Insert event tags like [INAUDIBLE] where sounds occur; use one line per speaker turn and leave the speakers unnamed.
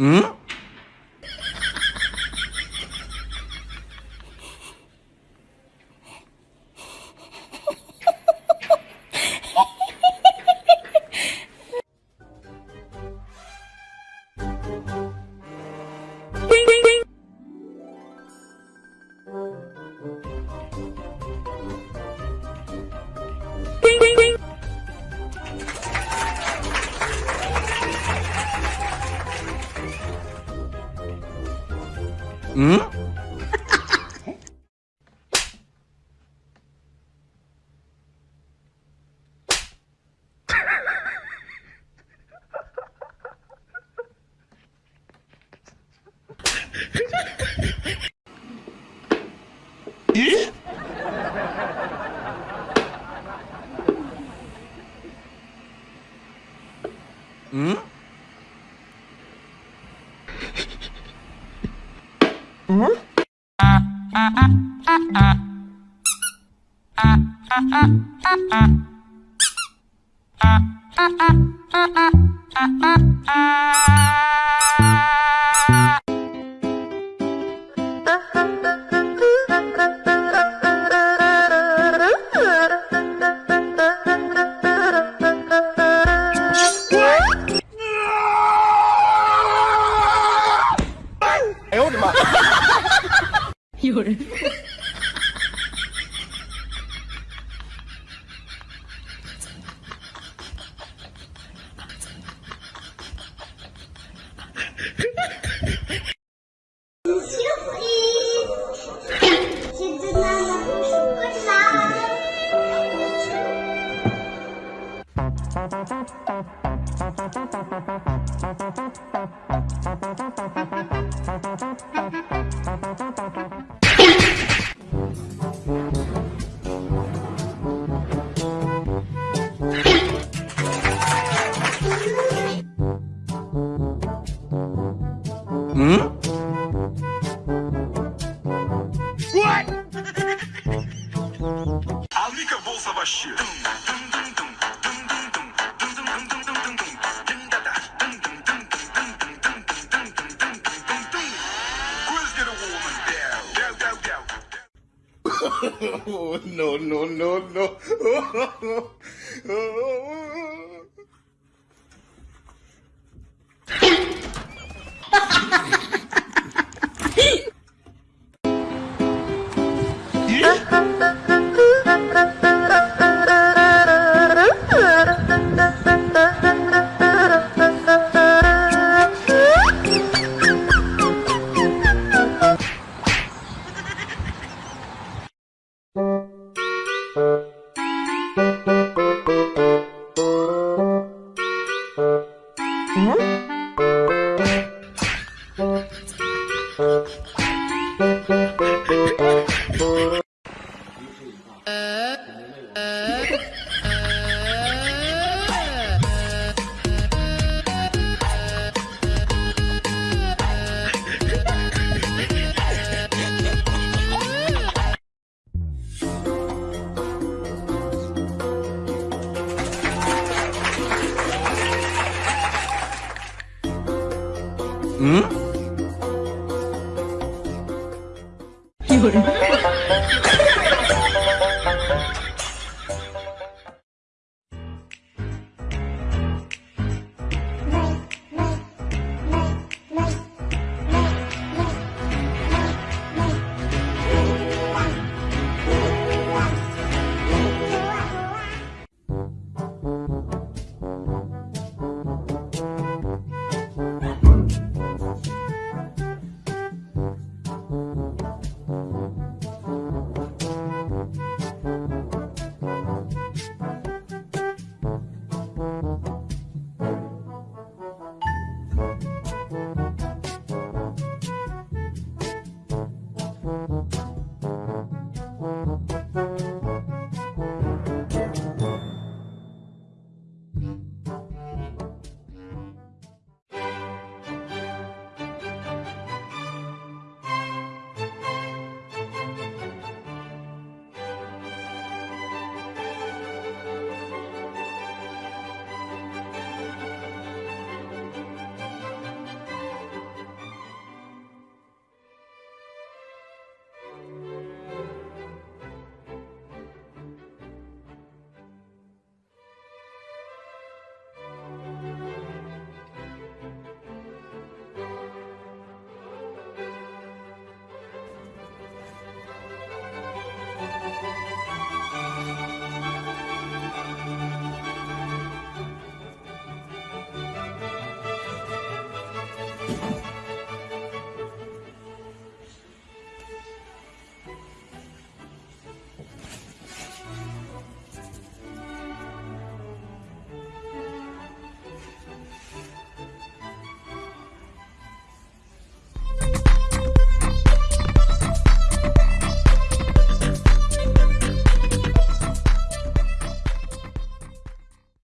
Hmm? 응? 예? 응? 哎呦我的妈！有人。Hum? What? A bolsa baixinha. Oh, [LAUGHS] no, no, no, no. Oh, [LAUGHS] oh, Thank you. 嗯。有人。